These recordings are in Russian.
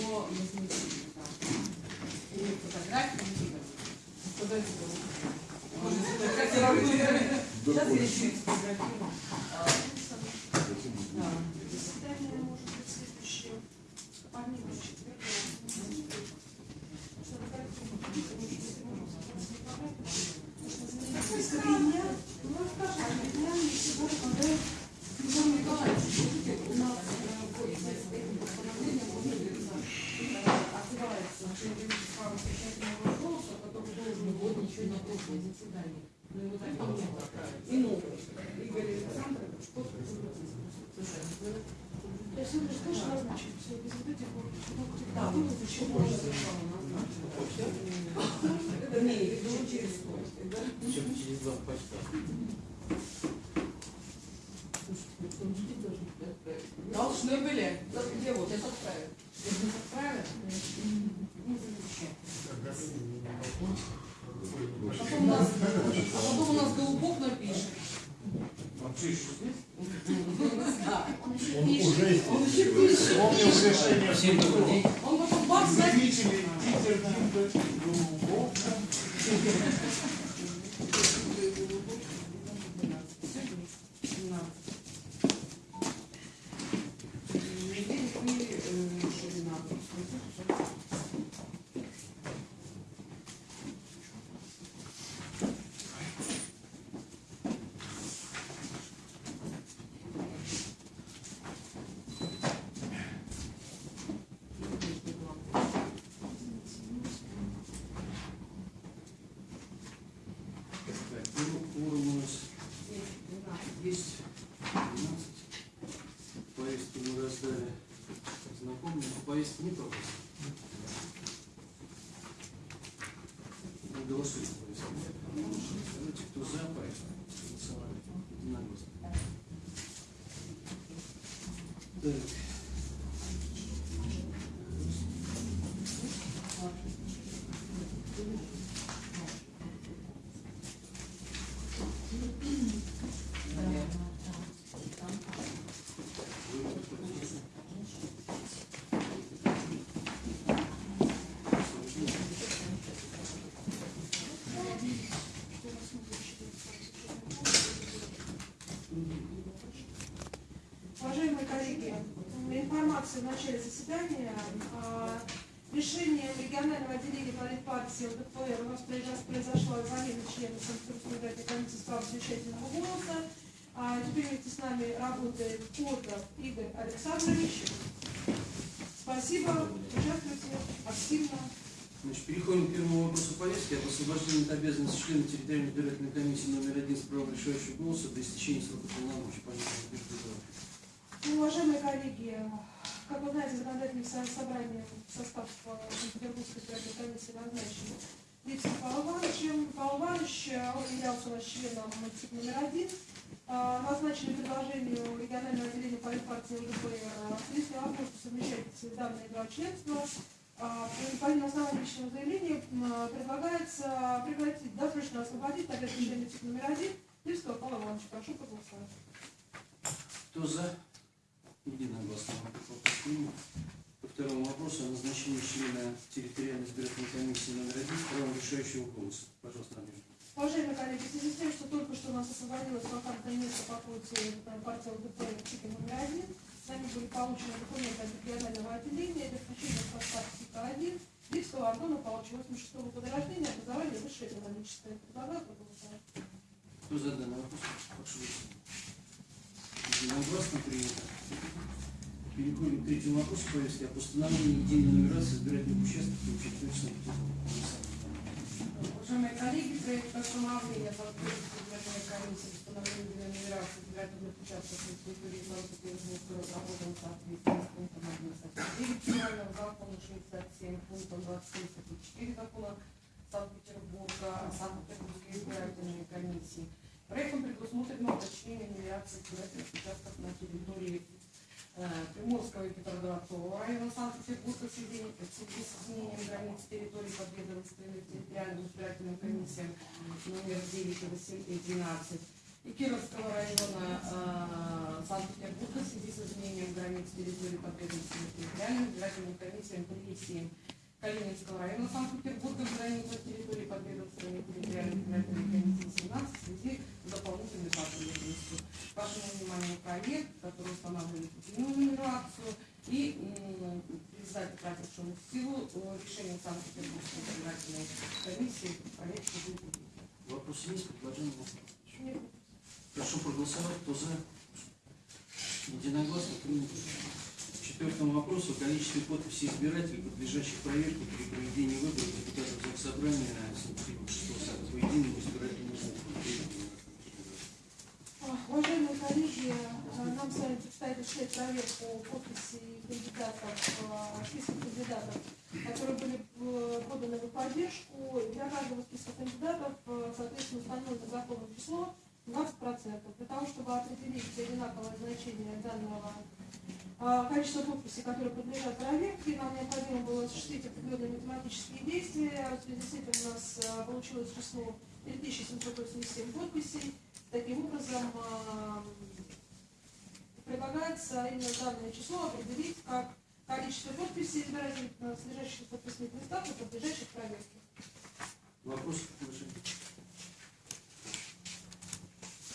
о возмещении. да. И фотографии не видно. Сейчас я еще и сфотографирую. Да. Заседание может быть следующее. Помимо четверга. Список дня. Ну, скажем, дня сегодня, когда Егор Николаевич, у нас э, постановление отзывается на член комиссии права совещательного голоса, который должен был еще на заседании. Но его так и нет. И новый. Игорь Александрович, что То есть вы что же назначить все без вот этих вот Да, ну, вы почему же Это не, это через сто. да? Чем через два почта. Должны были отправить. Должны были. Да Где вот, отправят. Если не отправят, ну, зачем? А потом у нас, а потом у нас Голубок напишет. Он что еще здесь? Он Он уже есть. Он еще пишет. Помнил решение Всем день. Он потом бац, знаете, Заявители Питер, Кимбер, Голубов. Так, ну, уровень у нас есть. 12. Повестку мы раздали знакомым. Повестки нет вопросов? Мы голосуем по повестке. Давайте, кто за повестку? Голосовали. Единогласно. Так. Коллеги, информация в начале заседания. а, Решением регионального отделения политпартии ЛДПР у нас произош- произошла замена члена Санкт-Петербургской комиссии с правом совещательного голоса. А Теперь вместе с нами работает Котов Игорь Александрович. Спасибо, участвуйте активно. Значит, переходим к первому вопросу повестки. Это освобождение от обязанности члена территориальной избирательной комиссии номер один с правом решающего голоса до истечения срока полномочий. Ну, уважаемые коллеги, как вы знаете, законодательным со- собранием в состав Санкт-Петербургской избирательной комиссии назначен Липский Павел Иванович. Павел Иванович, являлся у нас членом МТИК номер один. Э, Назначили предложению регионального отделения политпартии э, если возможно совмещать данные два членства. А, По на основании личного заявления предлагается прекратить, досрочно освободить члена МТИК номер один Липского Павла. Прошу проголосовать. Кто за? Единогласно. Принят. По второму вопросу о назначении члена территориальной избирательной комиссии номер один правом решающего голоса. Пожалуйста, Надежда. Уважаемые коллеги, в связи с тем, что только что у нас освободилось вакантное место по квоте партии ЛДПР ЦИКа номер один, с нами были получены документы от регионального отделения для включения в состав ЦИКа 1 Липского Антона Павловича 86 года рождения, образование высшее экономическое. Предлагаю проголосовать. Кто за данный вопрос? Прошу голосовать. Единогласно принято. Переходим к третьему вопросу повестки о постановлении единой нумерации избирательных участков и санкт Уважаемые коллеги, проект постановления по избирательной комиссии установления для нумерации избирательных участков на территории Санкт-Петербурга разработан в соответствии с пунктом 1 статьи 9 Федерального закона 67 пунктом 27 статьи 4 закона Санкт-Петербурга Санкт-Петербургской избирательной комиссии. Проектом предусмотрено уточнение нумерации избирательных участков на территории э, Приморского и Петроградского района Санкт-Петербурга в связи с изменением границ территории подведомственных территориальным избирательным комиссиям номер 9 и 8 и 12 и Кировского района э, Санкт-Петербурга в связи с изменением границ территории подведомственных территориальным избирательным комиссиям 3 Калининского района Санкт-Петербурга в границах территории подведомственной территориальной избирательной комиссии 17 в связи с дополнительной потребностью. Вашему вниманию проект, который устанавливает единую нумерацию и м, признать утратившему силу э, решением Санкт-Петербургской избирательной комиссии проект будет. Вопросы есть, предложения? Нет. Прошу проголосовать, кто за. Единогласно принято. Четвертому вопросу о количестве подписей избирателей, подлежащих проверке при проведении выборов депутатов Заксобрания Санкт-Петербургского сада по единому избирательному округу. А, Уважаемые коллеги, а, нам с вами предстоит осуществлять проверку подписей кандидатов, а, списка кандидатов, которые были э, поданы в поддержку. Для каждого списка кандидатов, э, соответственно, установлено законное число 20%. Для того, чтобы определить одинаковое значение данного а, количества подписей, которые подлежат проверке, нам необходимо было осуществить определенные математические действия. В связи с этим у нас а, получилось число 3787 подписей. Таким образом, а, предлагается именно данное число определить как количество подписей содержащих подписных листах и подлежащих проверке. Вопросы, предложения?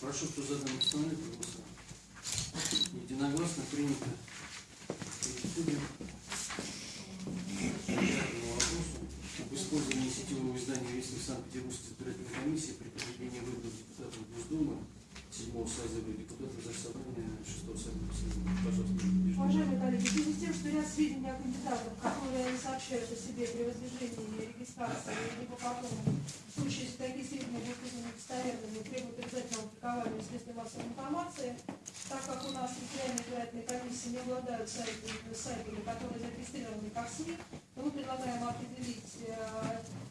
Прошу, кто за данное постановление, проголосовать. Единогласно принято. Вопросу об использовании сетевого издания «Вестник Санкт-Петербургской избирательной комиссии» при проведении выборов депутатов Госдумы седьмого созыва и депутатов Заксобрания шестого созыва. Пожалуйста. Уважаемые коллеги, в связи с тем, что ряд сведений о кандидатах, которые не сообщают о себе при воздвижении регистрации либо потом, в случае, если такие сведения будут признаны достоверными, требуют обязательного публикования в средствах массовой информации, так как у нас территориальные избирательные комиссии не обладают сайтами, сайтами, которые зарегистрированы как СМИ, мы предлагаем определить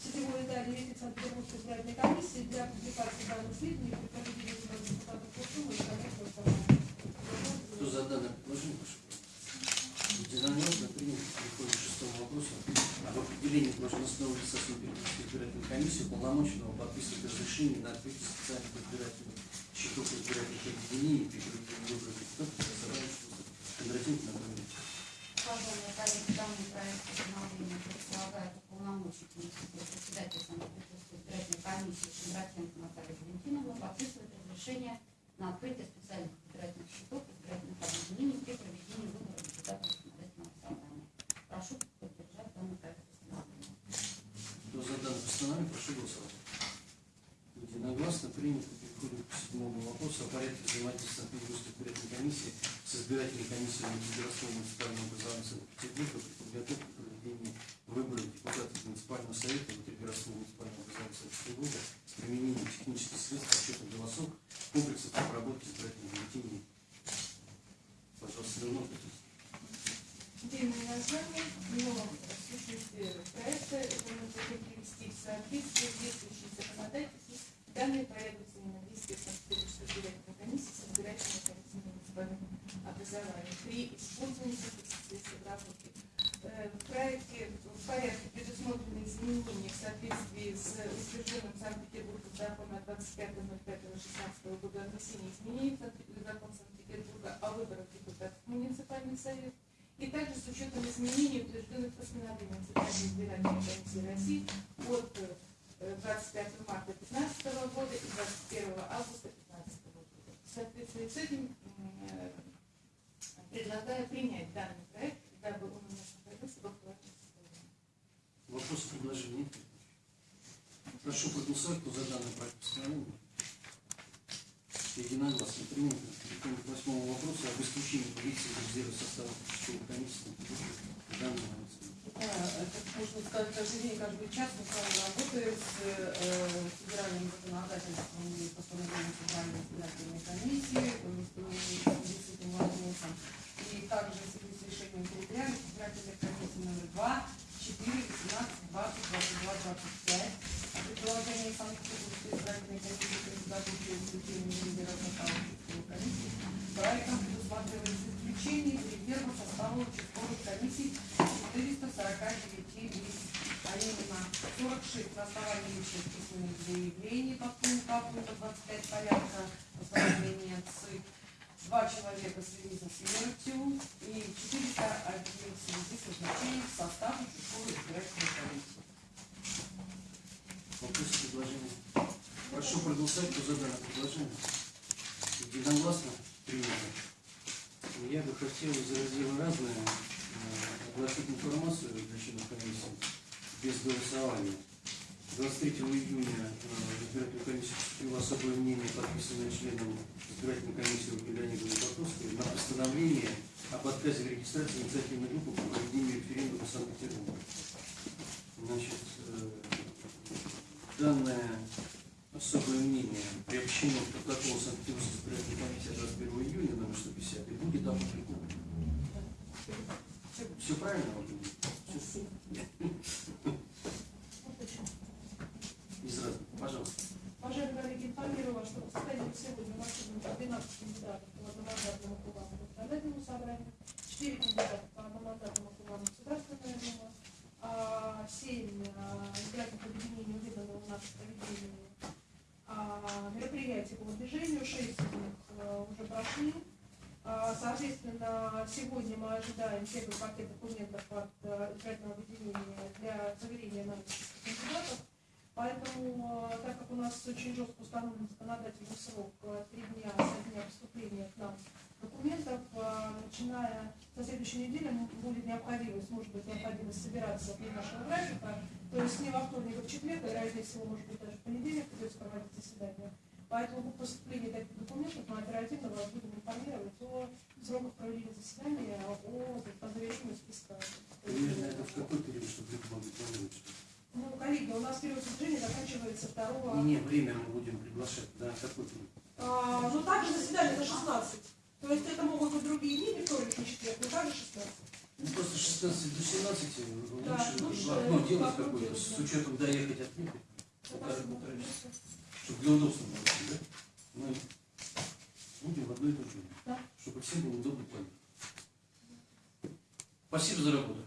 сетевое издание «Вестник Санкт-Петербургской избирательной комиссии» для публикации данных сведений при проведении выборов депутатов Госдумы и формата. Кто за данное предложение, прошу. Единогласно принято. Переходим к шестому вопросу об определении должностного лица Санкт-Петербургской избирательной комиссии уполномоченного подписывать разрешение на открытие специальных избирательных счетов избирательных объединений при проведении выборов депутатов Заксобрания Кондратенко Анатолий Ильич. Уважаемые коллеги, данный проект постановления предполагает уполномочить председателя Санкт-Петербургской избирательной комиссии Шендратенко Наталью Валентиновну подписывать разрешение на открытие специальных избирательных счетов избирательных объединений при проведении выборов депутатов законодательного собрания. Прошу поддержать данный проект постановления. Кто за данное постановление, прошу голосовать. Единогласно принято. Переходим к седьмому вопросу о порядке взаимодействия Санкт-Петербургской избирательной комиссии с избирательной комиссией Городского муниципального образования Санкт-Петербурга при подготовке и проведении выборов депутатов муниципального совета Городского муниципального образования Санкт-Петербурга с применением технических средств расчета голосов комплексов обработки избирательных бюллетеней. Пожалуйста, Леонов Петрович. Длинное название, но проекта нужно привести в соответствие с действующим законодательством. Данный порядок взаимодействия Санкт-Петербургской избирательной комиссии с избирательной комиссией муниципального образования при использовании средств обработки. Э, В проекте в порядке предусмотрены изменения в соответствии с утвержденным Санкт-Петербургом законом от 25.05.16 года о внесении изменений в закон Санкт-Петербурга о выборах депутатов в муниципальный совет и также с учетом изменений, утвержденных постановлением Центральной избирательной комиссии России от э, 25 марта 2015 года и 21 августа 2015 года. В соответствии с этим э, предлагаю принять данный проект, дабы он у нас находился в актуальном состоянии. Вопросы, предложения нет? Прошу проголосовать, кто за данный проект постановления. Единогласно принято. К восьмому вопросу об исключении полиции из резерва состава участковой комиссии. Данного Да, это можно сказать, каждый день, каждый час мы с вами работаем с э, федеральным законодательством и постановлением Федеральной избирательной комиссии, вопросом. И также с решением территориальной избирательной комиссии номер 2, 4, 18, 20, 22, 25 о предложении Санкт-Петербургской избирательной комиссии по подготовке и исключению резерва состава комиссии проектом предусматривается исключение из резерва состава участковых комиссий 449 лиц. а именно 46 на основании личных письменных заявлений по пункту А пункта 25 порядка постановления ЦИК, два человека в связи со смертью и 401 в связи с назначением в состав участковой избирательной комиссии. Вопросы, предложения? Прошу проголосовать по заданному предложению. Единогласно принято. Я бы хотел из раздела разные э, огласить информацию для членов комиссии без голосования. 23 июня э, избирательная комиссия поступило особое мнение, подписанное членом избирательной комиссии Ольгой Леонидовной Потовской на постановление об отказе в регистрации инициативной группы по проведению референдума в Санкт-Петербурге. Значит, э, данное особое мнение приобщено к протоколу Санкт-Петербургской избирательной комиссии 21 июня номер 150 и будет опубликовано. Все правильно? Ольга? Всё? Из разных. Пожалуйста. Уважаемые коллеги, информирую вас, что по состоянию сегодня у нас сегодня 12 кандидатов по одномандатному округам законодательному собранию, 4 кандидата по одномандатному округам Государственная Дума, а, 7 избирательных объединений уведомлены у нас в проведении а, мероприятий по движению, 6 из них а, уже прошли. А, Соответственно, сегодня мы ожидаем первый пакет документов от а, избирательного объединения для заверения на кандидатов. Поэтому, э, так как у нас очень жестко установлен законодательный срок э, три дня со дня поступления к нам документов, э, начиная со следующей недели м- будет необходимость, может быть, необходимость собираться при нашего графика, то есть не во вторник, а в четверг, а вероятнее всего, может быть, даже в понедельник придется проводить заседание. Поэтому по поступлению таких документов мы оперативно вас будем информировать о сроках проведения заседания, о, завершении списка. Примерно это в какой период, чтобы люди могли планировать? Ну, коллеги, у нас период движения заканчивается 2 Не, не, время мы будем приглашать. Да, какой период? А, ну также заседание до 16. То есть это могут быть другие дни, не не четверг, но также 16. Ну, просто 16 до 17 да, лучше, ну, лучше окно делать какое-то, с учетом доехать от них, полтора-полтора часа, чтобы для удобства было, да? Мы будем в одной и той же, да. чтобы всем было удобно понять. Спасибо за работу.